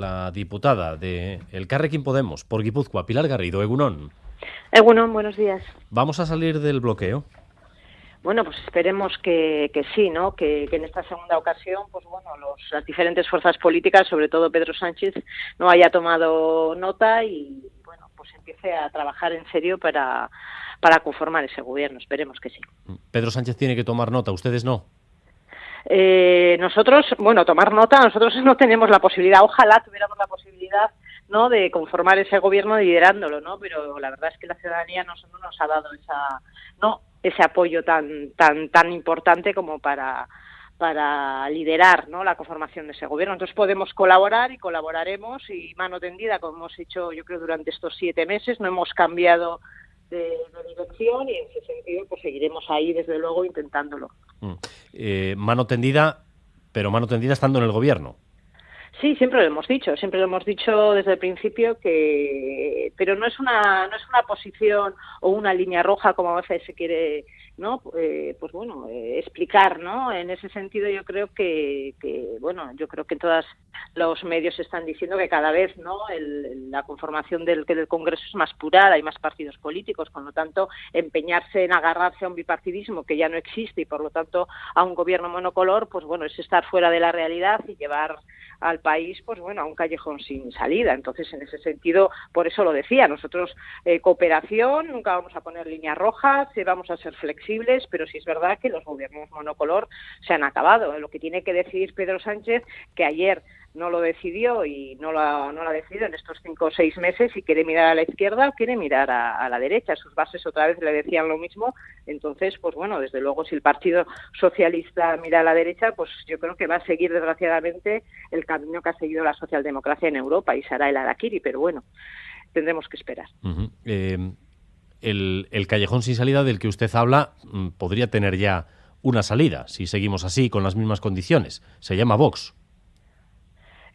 la diputada de El Carrequín Podemos por Guipúzcoa, Pilar Garrido, Egunón. Egunón, buenos días. ¿Vamos a salir del bloqueo? Bueno, pues esperemos que, sí, ¿no? Que, en esta segunda ocasión, pues bueno, las diferentes fuerzas políticas, sobre todo Pedro Sánchez, no haya tomado nota y, bueno, pues empiece a trabajar en serio para, para conformar ese gobierno. Esperemos que sí. Pedro Sánchez tiene que tomar nota, ustedes no. Eh, nosotros, bueno, tomar nota, nosotros no tenemos la posibilidad, ojalá tuviéramos la posibilidad ¿no? de conformar ese gobierno liderándolo, ¿no? Pero la verdad es que la ciudadanía no, no nos ha dado esa, no, ese apoyo tan, tan, tan importante como para para liderar ¿no? la conformación de ese gobierno. Entonces podemos colaborar y colaboraremos y mano tendida, como hemos hecho yo creo durante estos siete meses, no hemos cambiado de, dirección y en ese sentido pues seguiremos ahí desde luego intentándolo. Mm. Eh, mano tendida, pero mano tendida estando en el gobierno. Sí, siempre lo hemos dicho, siempre lo hemos dicho desde el principio que, pero no es una no es una posición o una línea roja como a veces se quiere ¿no? Eh, pues bueno, eh, explicar, ¿no? En ese sentido yo creo que, bueno, yo creo que todos los medios están diciendo que cada vez, ¿no? la conformación del, del Congreso es más purada, hay más partidos políticos, con lo tanto, empeñarse en agarrarse a un bipartidismo que ya no existe y por lo tanto a un gobierno monocolor, pues bueno, es estar fuera de la realidad y llevar al país, pues bueno, a un callejón sin salida. Entonces, en ese sentido, por eso lo decía, nosotros eh, cooperación, nunca vamos a poner líneas rojas, vamos a ser flexibles pero sí es verdad que los gobiernos monocolor se han acabado. Lo que tiene que decidir Pedro Sánchez, que ayer no lo decidió y no lo, ha, no lo ha decidido en estos cinco o seis meses si quiere mirar a la izquierda o quiere mirar a, la derecha. Sus bases otra vez le decían lo mismo. Entonces, pues bueno, desde luego si el Partido Socialista mira a la derecha, pues yo creo que va a seguir desgraciadamente el camino que ha seguido la socialdemocracia en Europa y será el Araquiri, pero bueno, tendremos que esperar el, el callejón sin salida del que usted habla mm, podría tener ya una salida, si seguimos así, con las mismas condiciones. Se llama Vox.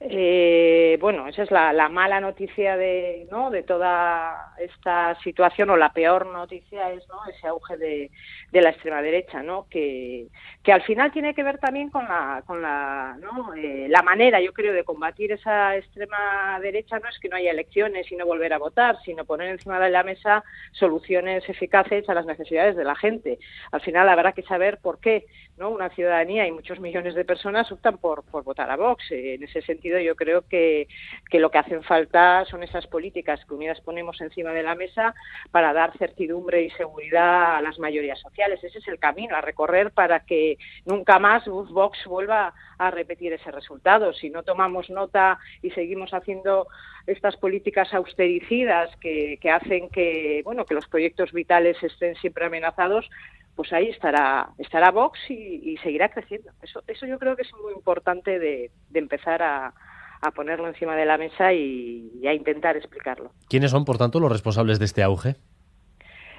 Eh, bueno, esa es la, mala noticia de, ¿no? de toda esta situación, o la peor noticia es ¿no? ese auge de, de la extrema derecha, ¿no? que, que al final tiene que ver también con la, con la, ¿no? Eh, la manera, yo creo, de combatir esa extrema derecha no es que no haya elecciones y no volver a votar, sino poner encima de la mesa soluciones eficaces a las necesidades de la gente. Al final habrá que saber por qué ¿no? una ciudadanía y muchos millones de personas optan por, por votar a Vox. En ese sentido, yo creo que, que lo que hacen falta son esas políticas que unidas ponemos encima de la mesa para dar certidumbre y seguridad a las mayorías sociales. Ese es el camino a recorrer para que nunca más Vox vuelva a repetir ese resultado. Si no tomamos nota y seguimos haciendo estas políticas austericidas que, que hacen que, bueno, que los proyectos vitales estén siempre amenazados, pues ahí estará estará Vox y, seguirá creciendo. Eso, eso yo creo que es muy importante de, empezar a, ponerlo encima de la mesa y, a intentar explicarlo. ¿Quiénes son, por tanto, los responsables de este auge?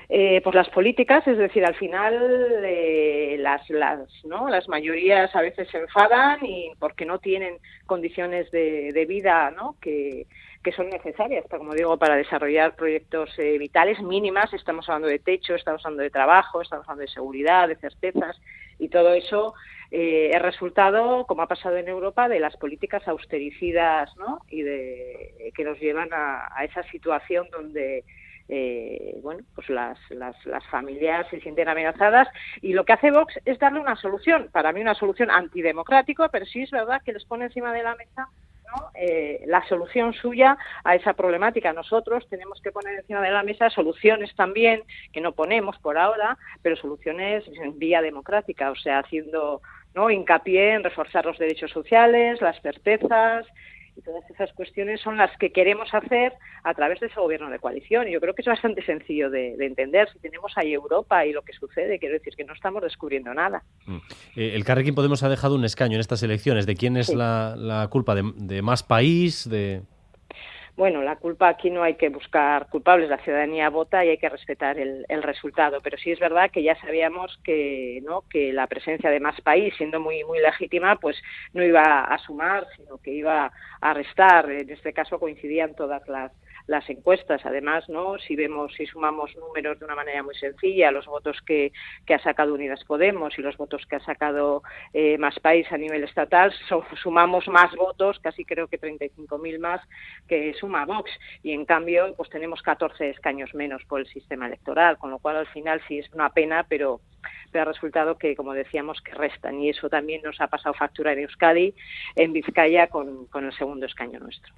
Eh, pues las políticas, es decir, al final eh, las, las, ¿no? las mayorías a veces se enfadan y porque no tienen condiciones de, de vida ¿no? que, que son necesarias, como digo, para desarrollar proyectos eh, vitales mínimas. Estamos hablando de techo, estamos hablando de trabajo, estamos hablando de seguridad, de certezas y todo eso eh, es resultado, como ha pasado en Europa, de las políticas austericidas ¿no? y de, que nos llevan a, esa situación donde eh, bueno, pues las, las, las, familias se sienten amenazadas y lo que hace Vox es darle una solución, para mí una solución antidemocrática, pero sí es verdad que les pone encima de la mesa eh, la solución suya a esa problemática. Nosotros tenemos que poner encima de la mesa soluciones también, que no ponemos por ahora, pero soluciones en vía democrática, o sea, haciendo ¿no? hincapié en reforzar los derechos sociales, las certezas, y todas esas cuestiones son las que queremos hacer a través de ese gobierno de coalición. Y yo creo que es bastante sencillo de, entender. Si tenemos ahí Europa y lo que sucede, quiero decir que no estamos descubriendo nada. Mm. Eh, el Carrequín Podemos ha dejado un escaño en estas elecciones. ¿De quién es la, culpa? ¿De, más país? de bueno, la culpa aquí no hay que buscar culpables, la ciudadanía vota y hay que respetar el, resultado, pero sí es verdad que ya sabíamos que no que la presencia de más país, siendo muy muy legítima, pues no iba a sumar, sino que iba a restar. En este caso coincidían todas las las encuestas. Además, ¿no? Si vemos, si sumamos números de una manera muy sencilla, los votos que, que ha sacado Unidas Podemos y los votos que ha sacado eh, Más País a nivel estatal, sumamos más votos, casi creo que 35.000 más que suma Vox. Y en cambio, pues tenemos 14 escaños menos por el sistema electoral, con lo cual al final sí es una pena, pero pero ha resultado que, como decíamos, que restan. Y eso también nos ha pasado factura en Euskadi, en Vizcaya, con, con el segundo escaño nuestro.